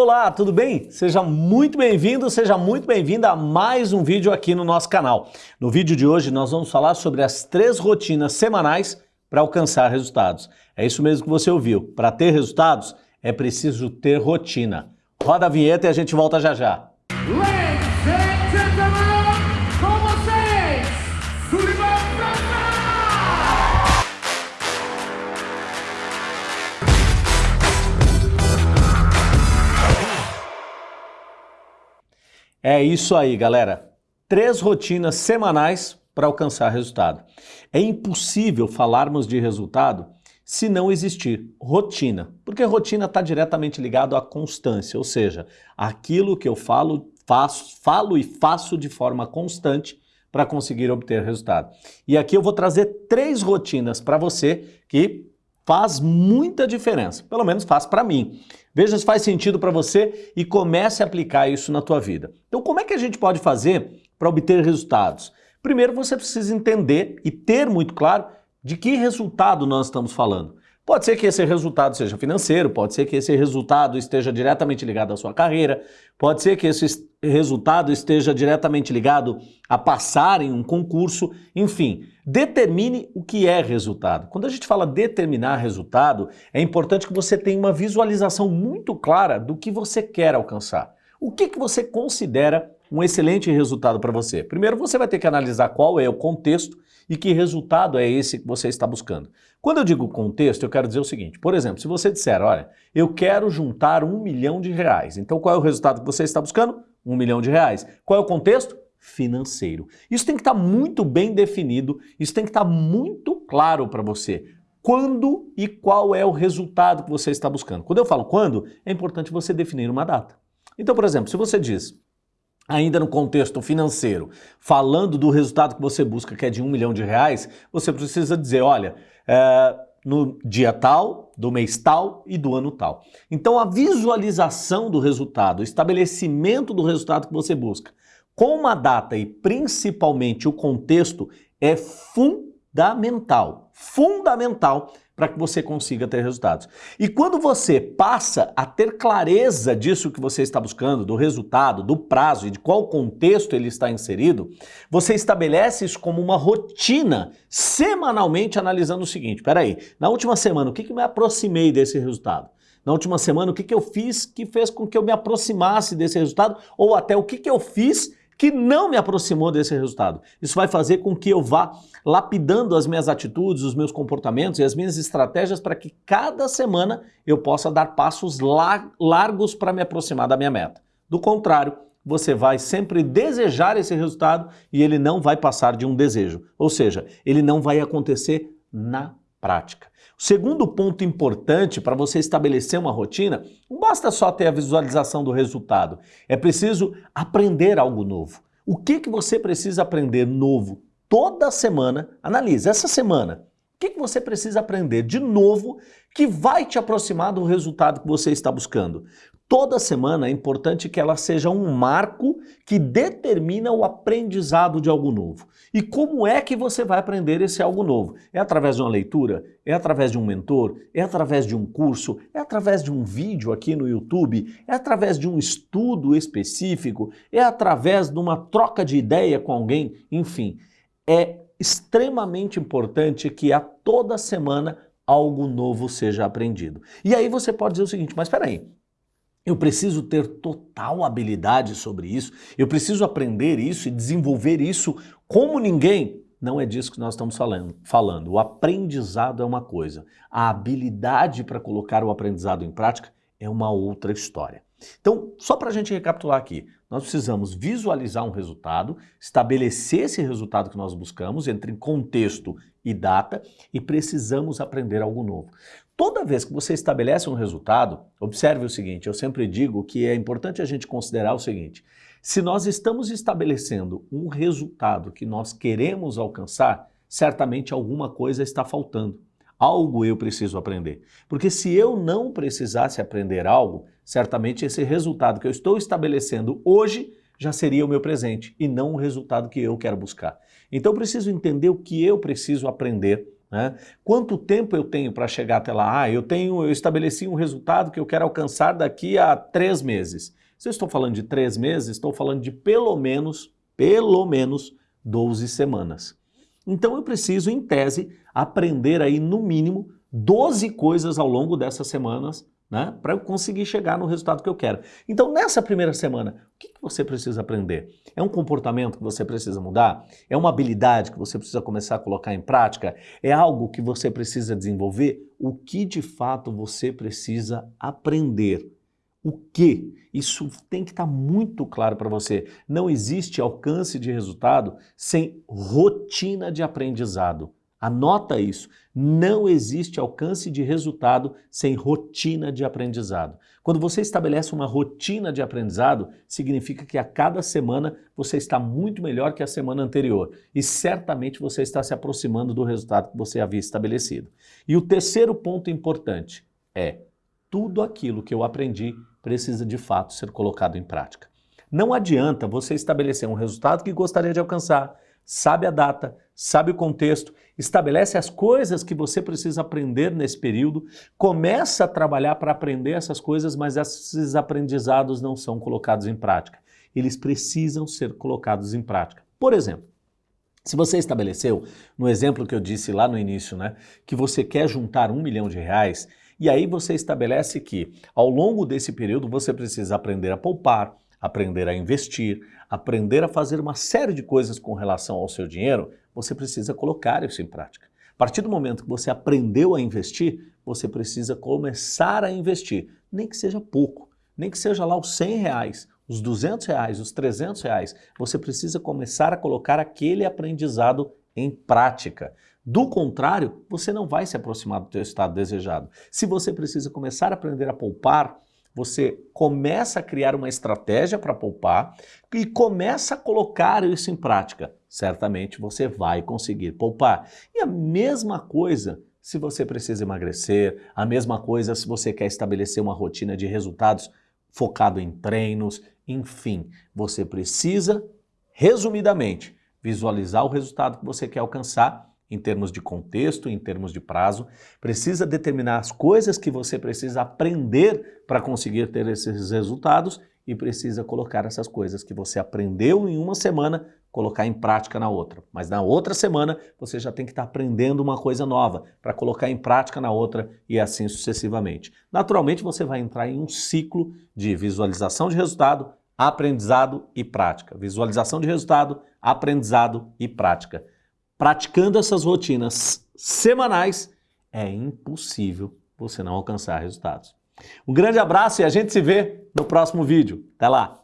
Olá, tudo bem? Seja muito bem-vindo, seja muito bem-vinda a mais um vídeo aqui no nosso canal. No vídeo de hoje nós vamos falar sobre as três rotinas semanais para alcançar resultados. É isso mesmo que você ouviu. Para ter resultados é preciso ter rotina. Roda a vinheta e a gente volta já já. Ladies É isso aí, galera. Três rotinas semanais para alcançar resultado. É impossível falarmos de resultado se não existir rotina, porque rotina está diretamente ligado à constância, ou seja, aquilo que eu falo, faço, falo e faço de forma constante para conseguir obter resultado. E aqui eu vou trazer três rotinas para você que faz muita diferença, pelo menos faz para mim. Veja se faz sentido para você e comece a aplicar isso na tua vida. Então, como é que a gente pode fazer para obter resultados? Primeiro, você precisa entender e ter muito claro de que resultado nós estamos falando. Pode ser que esse resultado seja financeiro, pode ser que esse resultado esteja diretamente ligado à sua carreira, pode ser que esse resultado esteja diretamente ligado a passar em um concurso, enfim, determine o que é resultado. Quando a gente fala determinar resultado, é importante que você tenha uma visualização muito clara do que você quer alcançar. O que, que você considera um excelente resultado para você? Primeiro, você vai ter que analisar qual é o contexto e que resultado é esse que você está buscando. Quando eu digo contexto, eu quero dizer o seguinte, por exemplo, se você disser, olha, eu quero juntar um milhão de reais, então qual é o resultado que você está buscando? Um milhão de reais. Qual é o contexto? Financeiro. Isso tem que estar muito bem definido, isso tem que estar muito claro para você. Quando e qual é o resultado que você está buscando. Quando eu falo quando, é importante você definir uma data. Então, por exemplo, se você diz, ainda no contexto financeiro, falando do resultado que você busca, que é de um milhão de reais, você precisa dizer, olha, é, no dia tal, do mês tal e do ano tal. Então a visualização do resultado, o estabelecimento do resultado que você busca, com uma data e principalmente o contexto é fundamental, fundamental para que você consiga ter resultados. E quando você passa a ter clareza disso que você está buscando, do resultado, do prazo e de qual contexto ele está inserido, você estabelece isso como uma rotina, semanalmente analisando o seguinte, peraí, na última semana o que, que me aproximei desse resultado? Na última semana, o que, que eu fiz que fez com que eu me aproximasse desse resultado? Ou até o que, que eu fiz que não me aproximou desse resultado. Isso vai fazer com que eu vá lapidando as minhas atitudes, os meus comportamentos e as minhas estratégias para que cada semana eu possa dar passos largos para me aproximar da minha meta. Do contrário, você vai sempre desejar esse resultado e ele não vai passar de um desejo. Ou seja, ele não vai acontecer na prática. O segundo ponto importante para você estabelecer uma rotina, não basta só ter a visualização do resultado, é preciso aprender algo novo. O que, que você precisa aprender novo toda semana? Analise, essa semana, que, que você precisa aprender de novo que vai te aproximar do resultado que você está buscando? Toda semana é importante que ela seja um marco que determina o aprendizado de algo novo. E como é que você vai aprender esse algo novo? É através de uma leitura? É através de um mentor? É através de um curso? É através de um vídeo aqui no YouTube? É através de um estudo específico? É através de uma troca de ideia com alguém? Enfim, é extremamente importante que a toda semana algo novo seja aprendido. E aí você pode dizer o seguinte, mas espera aí, eu preciso ter total habilidade sobre isso, eu preciso aprender isso e desenvolver isso como ninguém. Não é disso que nós estamos falando. falando. O aprendizado é uma coisa, a habilidade para colocar o aprendizado em prática é uma outra história. Então, só para a gente recapitular aqui, nós precisamos visualizar um resultado, estabelecer esse resultado que nós buscamos entre contexto e data e precisamos aprender algo novo. Toda vez que você estabelece um resultado, observe o seguinte, eu sempre digo que é importante a gente considerar o seguinte, se nós estamos estabelecendo um resultado que nós queremos alcançar, certamente alguma coisa está faltando. Algo eu preciso aprender. Porque se eu não precisasse aprender algo, certamente esse resultado que eu estou estabelecendo hoje já seria o meu presente e não o resultado que eu quero buscar. Então eu preciso entender o que eu preciso aprender Né? Quanto tempo eu tenho para chegar até lá? Ah, eu tenho, eu estabeleci um resultado que eu quero alcançar daqui a três meses. Se eu estou falando de três meses, estou falando de pelo menos, pelo menos 12 semanas. Então eu preciso, em tese, aprender aí no mínimo 12 coisas ao longo dessas semanas né, para eu conseguir chegar no resultado que eu quero. Então, nessa primeira semana, o que, que você precisa aprender? É um comportamento que você precisa mudar? É uma habilidade que você precisa começar a colocar em prática? É algo que você precisa desenvolver? O que de fato você precisa aprender? O que? Isso tem que estar tá muito claro para você. Não existe alcance de resultado sem rotina de aprendizado. Anota isso. Não existe alcance de resultado sem rotina de aprendizado. Quando você estabelece uma rotina de aprendizado, significa que a cada semana você está muito melhor que a semana anterior e certamente você está se aproximando do resultado que você havia estabelecido. E o terceiro ponto importante é tudo aquilo que eu aprendi precisa de fato ser colocado em prática. Não adianta você estabelecer um resultado que gostaria de alcançar, sabe a data, sabe o contexto, estabelece as coisas que você precisa aprender nesse período, começa a trabalhar para aprender essas coisas, mas esses aprendizados não são colocados em prática. Eles precisam ser colocados em prática. Por exemplo, se você estabeleceu, no exemplo que eu disse lá no início, né, que você quer juntar um milhão de reais, e aí você estabelece que ao longo desse período você precisa aprender a poupar, aprender a investir, aprender a fazer uma série de coisas com relação ao seu dinheiro, você precisa colocar isso em prática. A partir do momento que você aprendeu a investir, você precisa começar a investir, nem que seja pouco, nem que seja lá os 100 reais, os 200 reais, os 300 reais, você precisa começar a colocar aquele aprendizado em prática. Do contrário, você não vai se aproximar do seu estado desejado. Se você precisa começar a aprender a poupar, você começa a criar uma estratégia para poupar e começa a colocar isso em prática. Certamente você vai conseguir poupar. E a mesma coisa se você precisa emagrecer, a mesma coisa se você quer estabelecer uma rotina de resultados focado em treinos, enfim, você precisa, resumidamente, visualizar o resultado que você quer alcançar em termos de contexto, em termos de prazo, precisa determinar as coisas que você precisa aprender para conseguir ter esses resultados e precisa colocar essas coisas que você aprendeu em uma semana, colocar em prática na outra. Mas na outra semana você já tem que estar aprendendo uma coisa nova para colocar em prática na outra e assim sucessivamente. Naturalmente você vai entrar em um ciclo de visualização de resultado, aprendizado e prática. Visualização de resultado, aprendizado e prática praticando essas rotinas semanais, é impossível você não alcançar resultados. Um grande abraço e a gente se vê no próximo vídeo. Até lá!